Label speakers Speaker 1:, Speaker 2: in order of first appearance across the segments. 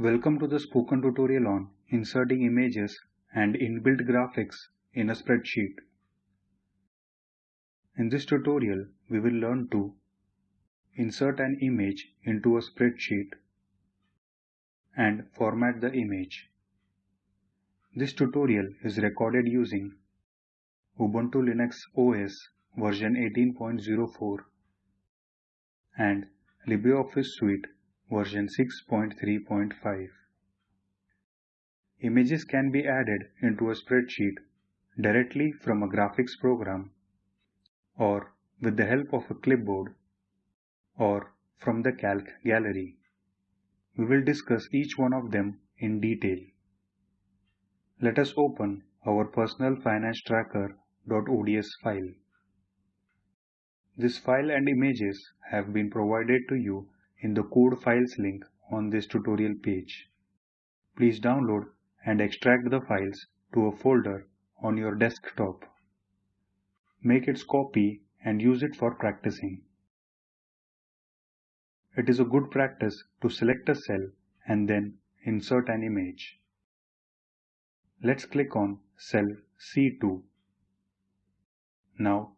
Speaker 1: Welcome to the spoken tutorial on inserting images and inbuilt graphics in a spreadsheet. In this tutorial, we will learn to insert an image into a spreadsheet and format the image. This tutorial is recorded using Ubuntu Linux OS version 18.04 and LibreOffice Suite version 6.3.5. Images can be added into a spreadsheet directly from a graphics program or with the help of a clipboard or from the Calc gallery. We will discuss each one of them in detail. Let us open our personal finance tracker.ods file. This file and images have been provided to you in the code files link on this tutorial page. Please download and extract the files to a folder on your desktop. Make its copy and use it for practicing. It is a good practice to select a cell and then insert an image. Let's click on cell C2. Now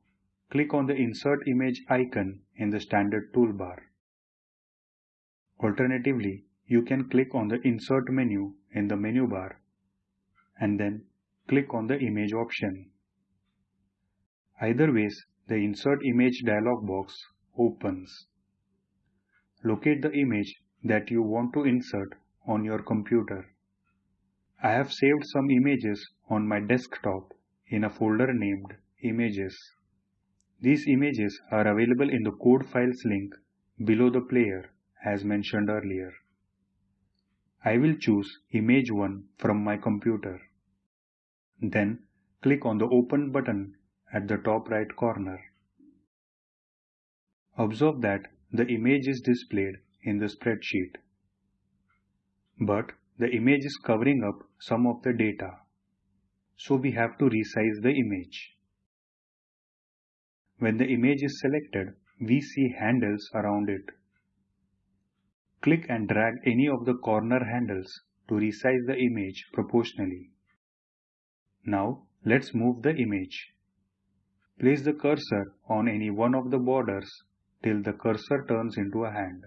Speaker 1: click on the Insert Image icon in the standard toolbar. Alternatively, you can click on the Insert menu in the menu bar and then click on the Image option. Either ways, the Insert Image dialog box opens. Locate the image that you want to insert on your computer. I have saved some images on my desktop in a folder named Images. These images are available in the code files link below the player as mentioned earlier. I will choose image 1 from my computer. Then click on the open button at the top right corner. Observe that the image is displayed in the spreadsheet. But the image is covering up some of the data. So we have to resize the image. When the image is selected, we see handles around it. Click and drag any of the corner handles to resize the image proportionally. Now let's move the image. Place the cursor on any one of the borders till the cursor turns into a hand.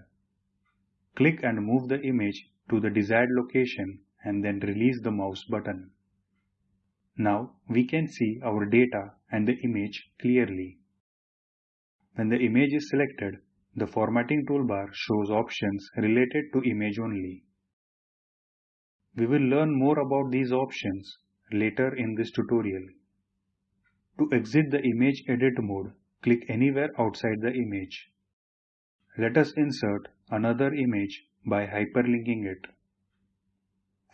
Speaker 1: Click and move the image to the desired location and then release the mouse button. Now we can see our data and the image clearly. When the image is selected, the formatting toolbar shows options related to image only. We will learn more about these options later in this tutorial. To exit the image edit mode, click anywhere outside the image. Let us insert another image by hyperlinking it.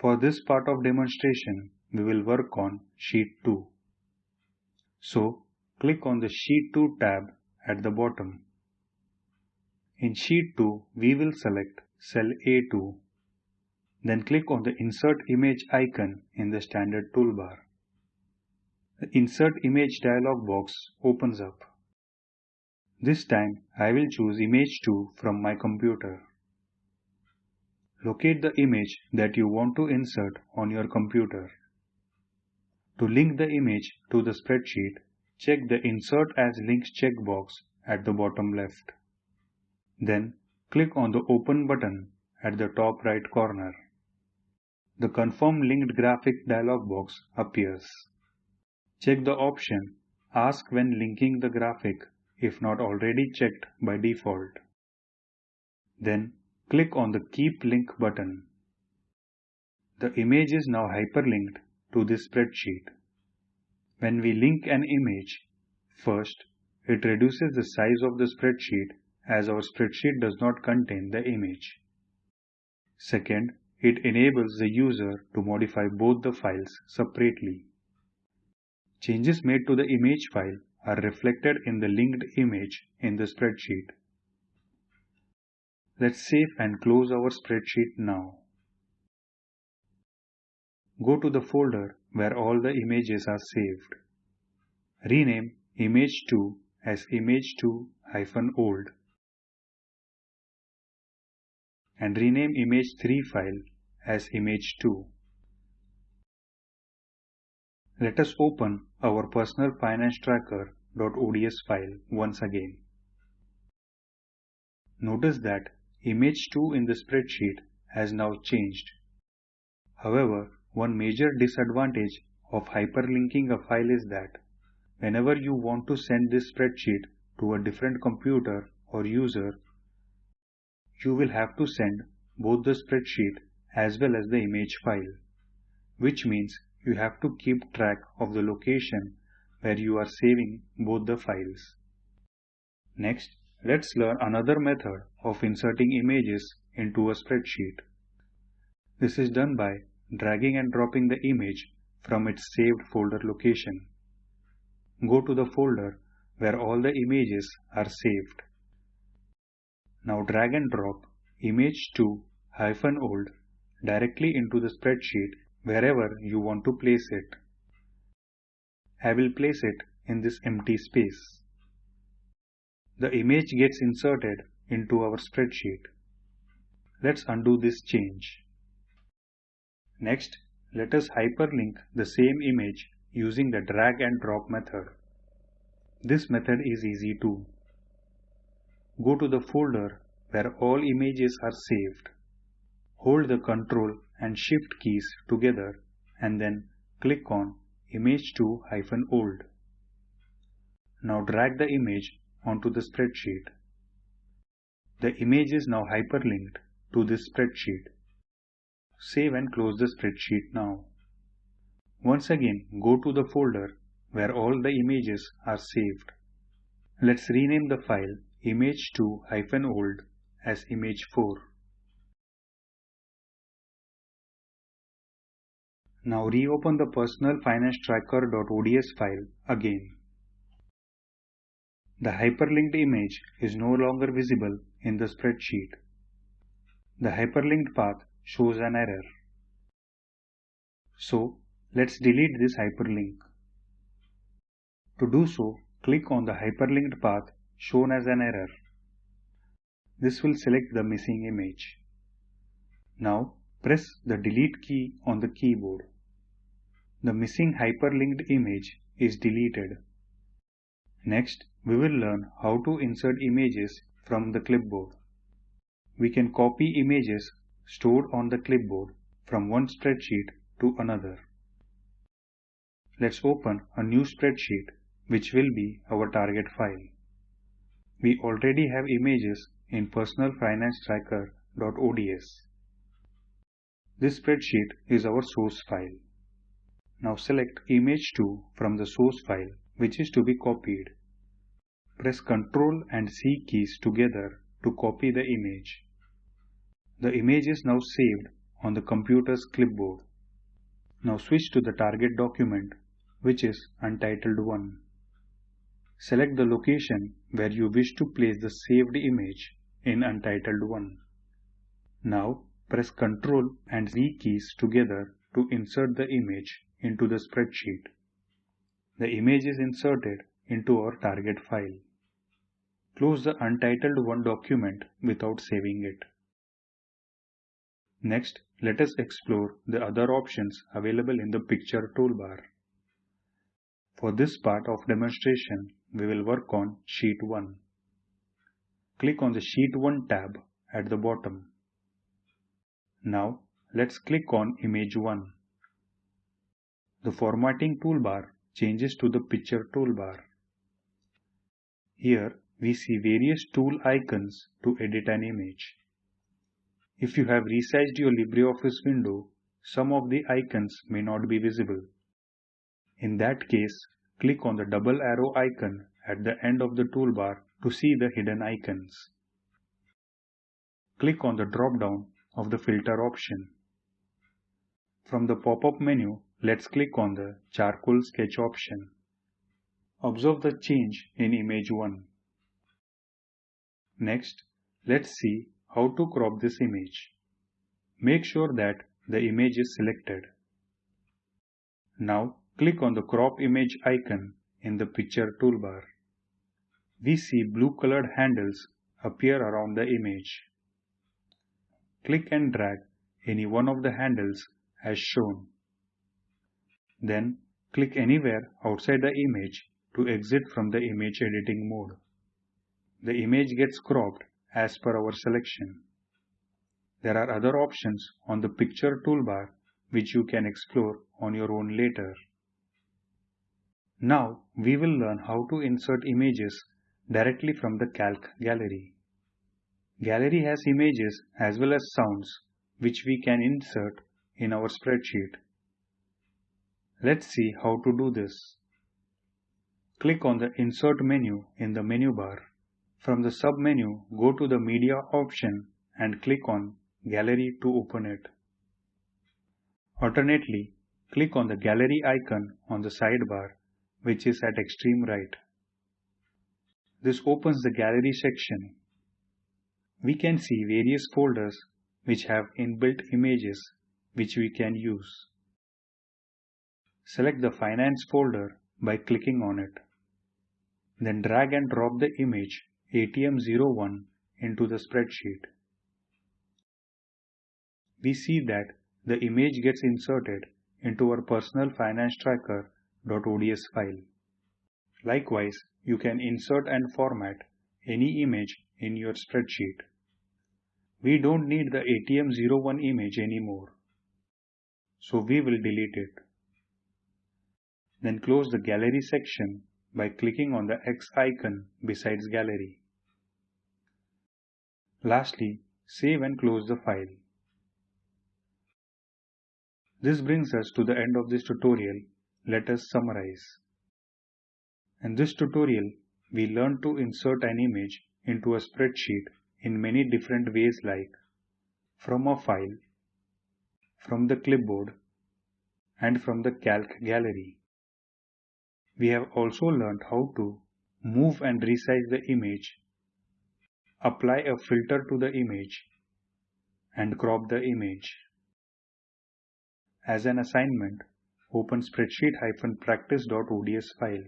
Speaker 1: For this part of demonstration, we will work on Sheet 2. So, click on the Sheet 2 tab at the bottom. In Sheet 2, we will select cell A2. Then click on the Insert Image icon in the standard toolbar. The Insert Image dialog box opens up. This time, I will choose Image 2 from my computer. Locate the image that you want to insert on your computer. To link the image to the spreadsheet, check the Insert as Links checkbox at the bottom left. Then click on the Open button at the top right corner. The Confirm Linked Graphic dialog box appears. Check the option Ask when linking the graphic if not already checked by default. Then click on the Keep Link button. The image is now hyperlinked to this spreadsheet. When we link an image, first, it reduces the size of the spreadsheet as our spreadsheet does not contain the image. Second, it enables the user to modify both the files separately. Changes made to the image file are reflected in the linked image in the spreadsheet. Let's save and close our spreadsheet now. Go to the folder where all the images are saved. Rename image2 as image2-old and rename image3 file as image 2. Let us open our personal finance tracker.ods file once again. Notice that image 2 in the spreadsheet has now changed. However, one major disadvantage of hyperlinking a file is that whenever you want to send this spreadsheet to a different computer or user, you will have to send both the spreadsheet as well as the image file, which means you have to keep track of the location where you are saving both the files. Next, let's learn another method of inserting images into a spreadsheet. This is done by dragging and dropping the image from its saved folder location. Go to the folder where all the images are saved. Now drag and drop image 2 hyphen old directly into the spreadsheet wherever you want to place it. I will place it in this empty space. The image gets inserted into our spreadsheet. Let's undo this change. Next, let us hyperlink the same image using the drag and drop method. This method is easy too. Go to the folder where all images are saved. Hold the Ctrl and Shift keys together and then click on Image 2 old. Now drag the image onto the spreadsheet. The image is now hyperlinked to this spreadsheet. Save and close the spreadsheet now. Once again go to the folder where all the images are saved. Let's rename the file image2-old as image4. Now reopen the personal finance tracker.ods file again. The hyperlinked image is no longer visible in the spreadsheet. The hyperlinked path shows an error. So let's delete this hyperlink. To do so, click on the hyperlinked path shown as an error. This will select the missing image. Now press the delete key on the keyboard. The missing hyperlinked image is deleted. Next, we will learn how to insert images from the clipboard. We can copy images stored on the clipboard from one spreadsheet to another. Let's open a new spreadsheet which will be our target file. We already have images in personalfinancetracker.ods. This spreadsheet is our source file. Now select image 2 from the source file which is to be copied. Press Ctrl and C keys together to copy the image. The image is now saved on the computer's clipboard. Now switch to the target document, which is Untitled 1. Select the location where you wish to place the saved image in Untitled 1. Now press Ctrl and Z keys together to insert the image into the spreadsheet. The image is inserted into our target file. Close the Untitled 1 document without saving it. Next, let us explore the other options available in the picture toolbar. For this part of demonstration, we will work on Sheet 1. Click on the Sheet 1 tab at the bottom. Now, let's click on Image 1. The formatting toolbar changes to the picture toolbar. Here, we see various tool icons to edit an image. If you have resized your LibreOffice window, some of the icons may not be visible. In that case, click on the double arrow icon at the end of the toolbar to see the hidden icons. Click on the drop-down of the filter option. From the pop-up menu, let's click on the charcoal sketch option. Observe the change in image 1. Next, let's see how to crop this image. Make sure that the image is selected. Now click on the crop image icon in the picture toolbar. We see blue colored handles appear around the image. Click and drag any one of the handles as shown. Then click anywhere outside the image to exit from the image editing mode. The image gets cropped as per our selection. There are other options on the picture toolbar which you can explore on your own later. Now we will learn how to insert images directly from the Calc gallery. Gallery has images as well as sounds which we can insert in our spreadsheet. Let's see how to do this. Click on the Insert menu in the menu bar. From the sub-menu, go to the Media option and click on Gallery to open it. Alternately, click on the Gallery icon on the sidebar, which is at extreme right. This opens the Gallery section. We can see various folders which have inbuilt images which we can use. Select the Finance folder by clicking on it. Then drag and drop the image ATM01 into the spreadsheet. We see that the image gets inserted into our personal finance tracker.ods file. Likewise, you can insert and format any image in your spreadsheet. We don't need the ATM01 image anymore. So we will delete it. Then close the gallery section by clicking on the X icon besides gallery. Lastly, save and close the file. This brings us to the end of this tutorial. Let us summarize. In this tutorial, we learned to insert an image into a spreadsheet in many different ways like from a file, from the clipboard, and from the calc gallery. We have also learned how to move and resize the image, apply a filter to the image, and crop the image. As an assignment, open spreadsheet-practice.ods file.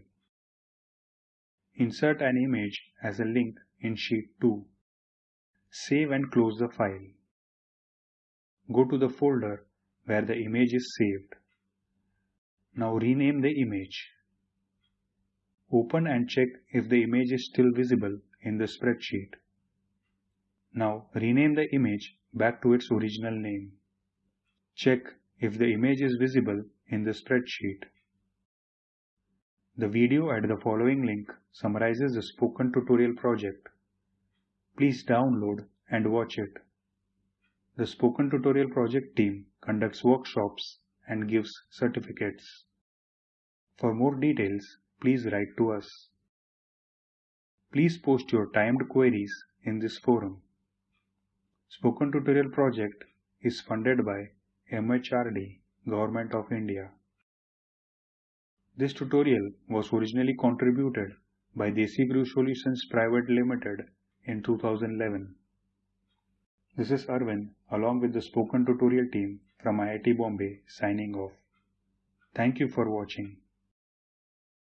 Speaker 1: Insert an image as a link in Sheet 2. Save and close the file. Go to the folder where the image is saved. Now rename the image. Open and check if the image is still visible in the spreadsheet. Now rename the image back to its original name. Check if the image is visible in the spreadsheet. The video at the following link summarizes the spoken tutorial project. Please download and watch it. The spoken tutorial project team conducts workshops and gives certificates. For more details, please write to us. Please post your timed queries in this forum. Spoken Tutorial project is funded by MHRD, Government of India. This tutorial was originally contributed by DesiCrew Solutions Private Limited in 2011. This is Arvind along with the spoken tutorial team from IIT Bombay signing off. Thank you for watching.